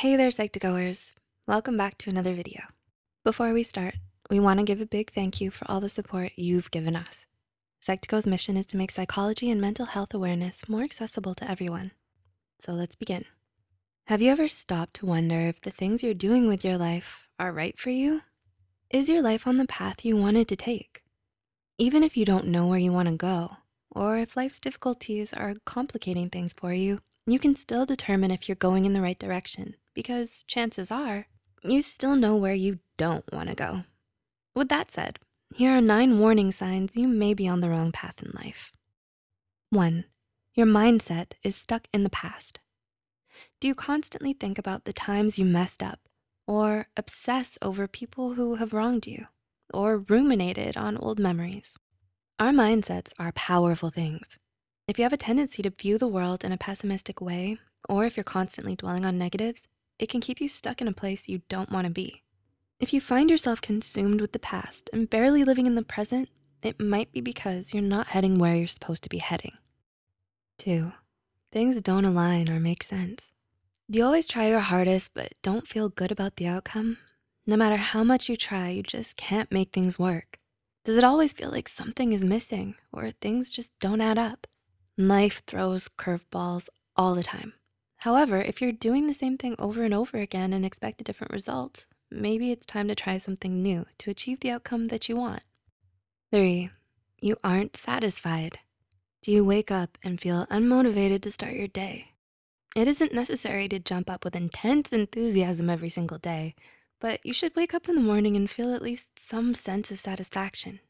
Hey there, Psych2Goers. Welcome back to another video. Before we start, we wanna give a big thank you for all the support you've given us. Psych2Go's mission is to make psychology and mental health awareness more accessible to everyone. So let's begin. Have you ever stopped to wonder if the things you're doing with your life are right for you? Is your life on the path you wanted to take? Even if you don't know where you wanna go, or if life's difficulties are complicating things for you, you can still determine if you're going in the right direction because chances are you still know where you don't wanna go. With that said, here are nine warning signs you may be on the wrong path in life. One, your mindset is stuck in the past. Do you constantly think about the times you messed up or obsess over people who have wronged you or ruminated on old memories? Our mindsets are powerful things. If you have a tendency to view the world in a pessimistic way, or if you're constantly dwelling on negatives, it can keep you stuck in a place you don't wanna be. If you find yourself consumed with the past and barely living in the present, it might be because you're not heading where you're supposed to be heading. Two, things don't align or make sense. Do you always try your hardest but don't feel good about the outcome? No matter how much you try, you just can't make things work. Does it always feel like something is missing or things just don't add up? Life throws curveballs all the time. However, if you're doing the same thing over and over again and expect a different result, maybe it's time to try something new to achieve the outcome that you want. Three, you aren't satisfied. Do you wake up and feel unmotivated to start your day? It isn't necessary to jump up with intense enthusiasm every single day, but you should wake up in the morning and feel at least some sense of satisfaction.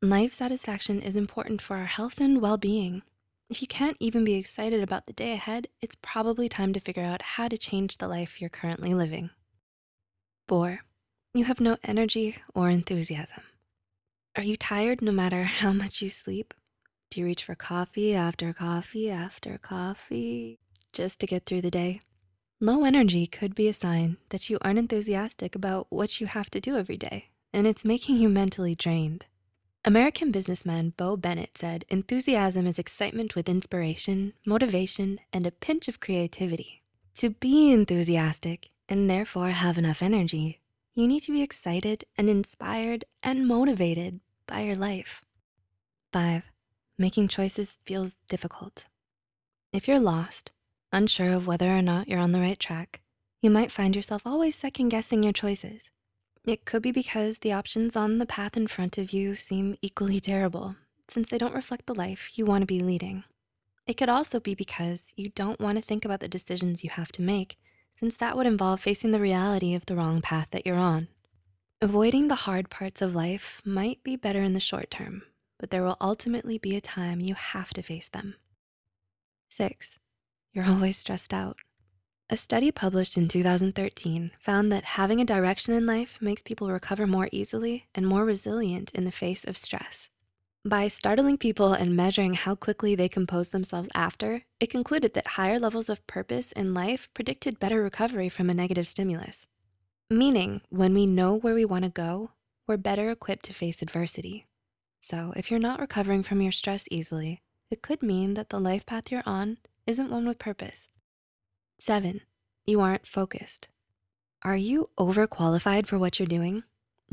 Life satisfaction is important for our health and well-being. If you can't even be excited about the day ahead, it's probably time to figure out how to change the life you're currently living. Four, you have no energy or enthusiasm. Are you tired no matter how much you sleep? Do you reach for coffee after coffee after coffee just to get through the day? Low energy could be a sign that you aren't enthusiastic about what you have to do every day, and it's making you mentally drained. American businessman Bo Bennett said, enthusiasm is excitement with inspiration, motivation, and a pinch of creativity. To be enthusiastic and therefore have enough energy, you need to be excited and inspired and motivated by your life. Five, making choices feels difficult. If you're lost, unsure of whether or not you're on the right track, you might find yourself always second guessing your choices. It could be because the options on the path in front of you seem equally terrible since they don't reflect the life you wanna be leading. It could also be because you don't wanna think about the decisions you have to make since that would involve facing the reality of the wrong path that you're on. Avoiding the hard parts of life might be better in the short term, but there will ultimately be a time you have to face them. Six, you're always stressed out. A study published in 2013 found that having a direction in life makes people recover more easily and more resilient in the face of stress. By startling people and measuring how quickly they compose themselves after, it concluded that higher levels of purpose in life predicted better recovery from a negative stimulus. Meaning, when we know where we wanna go, we're better equipped to face adversity. So if you're not recovering from your stress easily, it could mean that the life path you're on isn't one with purpose. Seven, you aren't focused. Are you overqualified for what you're doing?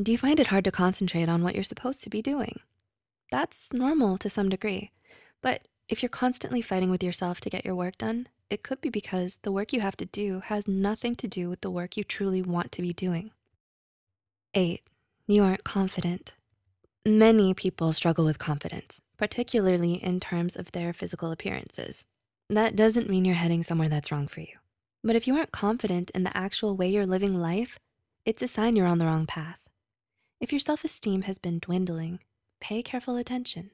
Do you find it hard to concentrate on what you're supposed to be doing? That's normal to some degree, but if you're constantly fighting with yourself to get your work done, it could be because the work you have to do has nothing to do with the work you truly want to be doing. Eight, you aren't confident. Many people struggle with confidence, particularly in terms of their physical appearances. That doesn't mean you're heading somewhere that's wrong for you. But if you aren't confident in the actual way you're living life, it's a sign you're on the wrong path. If your self-esteem has been dwindling, pay careful attention.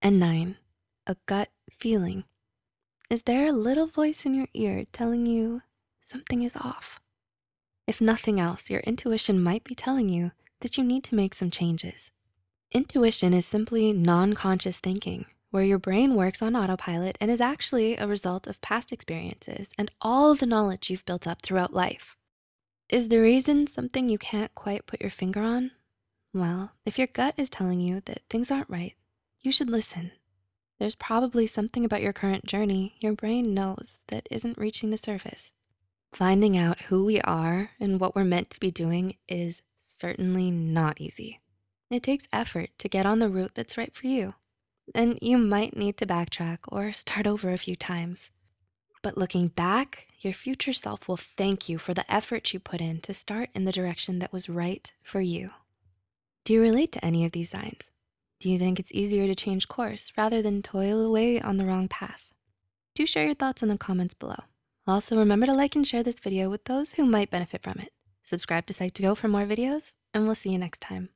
And nine, a gut feeling. Is there a little voice in your ear telling you something is off? If nothing else, your intuition might be telling you that you need to make some changes. Intuition is simply non-conscious thinking where your brain works on autopilot and is actually a result of past experiences and all the knowledge you've built up throughout life. Is the reason something you can't quite put your finger on? Well, if your gut is telling you that things aren't right, you should listen. There's probably something about your current journey your brain knows that isn't reaching the surface. Finding out who we are and what we're meant to be doing is certainly not easy. It takes effort to get on the route that's right for you. And you might need to backtrack or start over a few times. But looking back, your future self will thank you for the effort you put in to start in the direction that was right for you. Do you relate to any of these signs? Do you think it's easier to change course rather than toil away on the wrong path? Do share your thoughts in the comments below. Also, remember to like and share this video with those who might benefit from it. Subscribe to Psych2Go for more videos, and we'll see you next time.